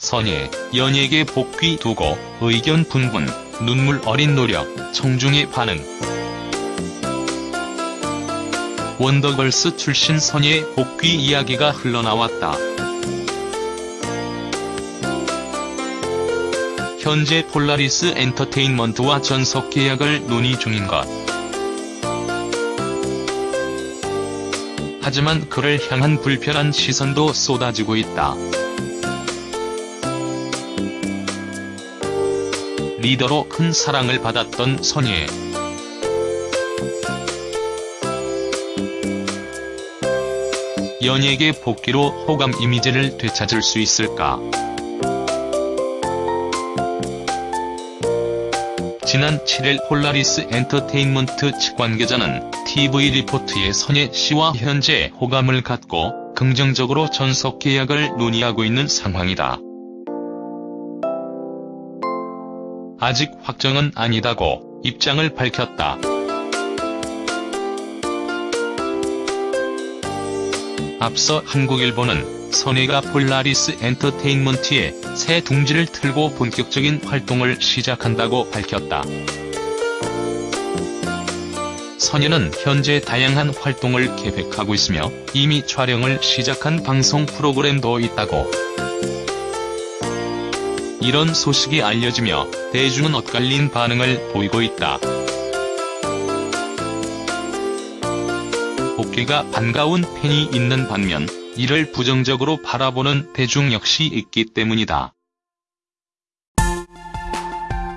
선예, 연예계 복귀 두고 의견 분분, 눈물 어린 노력, 청중의 반응. 원더걸스 출신 선예 복귀 이야기가 흘러나왔다. 현재 폴라리스 엔터테인먼트와 전속 계약을 논의 중인 것. 하지만 그를 향한 불편한 시선도 쏟아지고 있다. 리더로 큰 사랑을 받았던 선예. 연예계 복귀로 호감 이미지를 되찾을 수 있을까? 지난 7일 폴라리스 엔터테인먼트 측 관계자는 TV 리포트의 선예 씨와 현재 호감을 갖고 긍정적으로 전속 계약을 논의하고 있는 상황이다. 아직 확정은 아니다고 입장을 밝혔다. 앞서 한국일보는 선예가 폴라리스 엔터테인먼트에 새 둥지를 틀고 본격적인 활동을 시작한다고 밝혔다. 선예는 현재 다양한 활동을 계획하고 있으며 이미 촬영을 시작한 방송 프로그램도 있다고. 이런 소식이 알려지며 대중은 엇갈린 반응을 보이고 있다. 복귀가 반가운 팬이 있는 반면 이를 부정적으로 바라보는 대중 역시 있기 때문이다.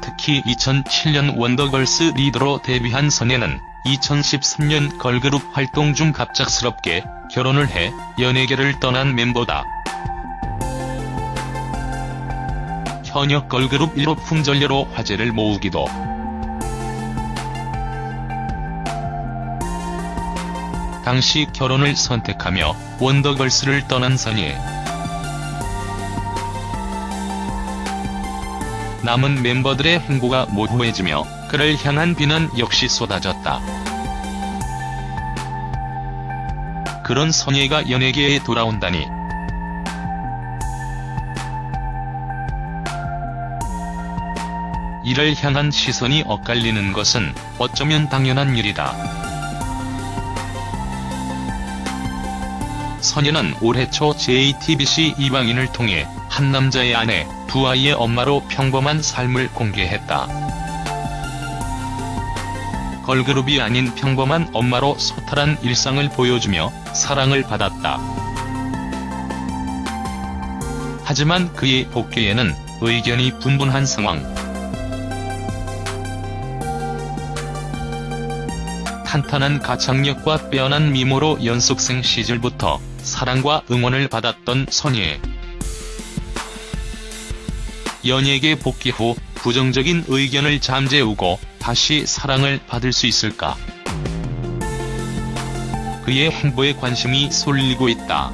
특히 2007년 원더걸스 리더로 데뷔한 선예는 2013년 걸그룹 활동 중 갑작스럽게 결혼을 해 연예계를 떠난 멤버다. 현역 걸그룹 1호 품절녀로 화제를 모으기도 당시 결혼을 선택하며 원더걸스를 떠난 선예. 남은 멤버들의 행보가 모호해지며 그를 향한 비난 역시 쏟아졌다. 그런 선예가 연예계에 돌아온다니. 이를 향한 시선이 엇갈리는 것은 어쩌면 당연한 일이다. 선예는 올해 초 JTBC 이방인을 통해 한 남자의 아내, 두 아이의 엄마로 평범한 삶을 공개했다. 걸그룹이 아닌 평범한 엄마로 소탈한 일상을 보여주며 사랑을 받았다. 하지만 그의 복귀에는 의견이 분분한 상황. 탄탄한 가창력과 빼어난 미모로 연습생 시절부터 사랑과 응원을 받았던 선예. 연예계 복귀 후 부정적인 의견을 잠재우고 다시 사랑을 받을 수 있을까? 그의 행보에 관심이 쏠리고 있다.